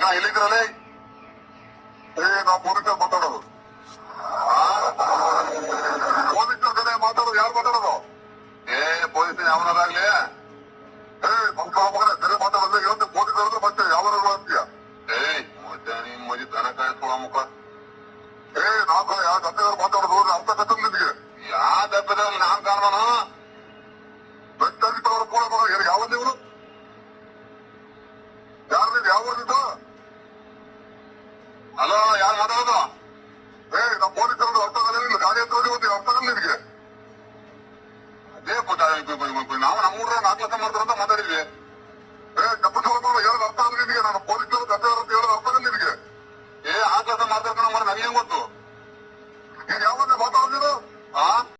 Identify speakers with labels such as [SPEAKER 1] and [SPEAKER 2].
[SPEAKER 1] ಯಾಕ ಎಲ್ಲಿದ್ರಲ್ಲಿ
[SPEAKER 2] ಏ ನಾವು ಪೊಲೀಸರು ಮಾತಾಡೋದು. ಪೊಲೀಸರ ಕಡೆ ಮಾತಾಡೋದು ಯಾರು ಮಾತಾಡೋದು?
[SPEAKER 1] ಏ ಪೊಲೀಸ್ ಯಾವನಾರಾಗ್ಲಿ
[SPEAKER 2] ಏ ನಮ್ಮ ಮಗನ ಸರಿ ಮಾತಾಡೋದು ಇವತ್ತು ಪೊಲೀಸರು ಮತ್ತೆ ಯಾವ ಅಂತೀಯ
[SPEAKER 1] ಏಯ್ ಮತ್ತೆ ನಿಮ್ ಮದಿ ದನ ಕಾಯಿಸ್ಕೊಳ ಮುಖ.
[SPEAKER 2] ಏ ನಾಲ್ಕು ಯಾವ ಗದ್ದೆಗಳು ಮಾತಾಡೋದು? ಅರ್ಥ ಕತ್ತಲ್ ನಿನಗೆ
[SPEAKER 1] ಯಾ ದಪ್ಪದಲ್ಲಿ ನಾನ್ ಕಾಣ್ಮನು
[SPEAKER 2] ಬೆಟ್ಟರಿದ್ದವರ ಕೂಡ ಏನು ಯಾವ ನೀವು ಯಾರು ನೀವು ಯಾವ ಊರಿನಿಂದ?
[SPEAKER 1] ಹಲೋ ಯಾರು ಮಾತಾಡೋದು?
[SPEAKER 2] ಏ ನಮ್ಮ ಪೊಲೀಸರು ಅರ್ಥ ಆಗಲಿಲ್ಲ ಗಾಡಿ ಹತ್ರ ಹೋಗಿ ಒಂದು ಅರ್ಥ ಆಗಲ್ಲ ನಿನಗೆ
[SPEAKER 1] ಅದೇ ನಾವು ನಮ್ಮ ಊರ ನಾಲ್ಕು ಲಕ್ಷ ಮಾಡ್ತಾರಂತ ಮಾತಾಡಿದ್ವಿ.
[SPEAKER 2] ಏ ತಪ್ಪಿಸ್ಕೊಳ್ಳೋ ಹೇಳೋದು ಅರ್ಥ ಆಗಲ್ಲ ನಿನಗೆ ನಾನು ಪೊಲೀಸರು ಅಂತ ಹೇಳೋದು, ಅರ್ಥ ಆಗಲ್ಲ ನಿನಗೆ
[SPEAKER 1] ಏ ಆ ಕೆಲಸ ಮಾತಾಡ್ಕೊಂಡು ಮಾಡಿ ನನಗೆ ಗೊತ್ತು?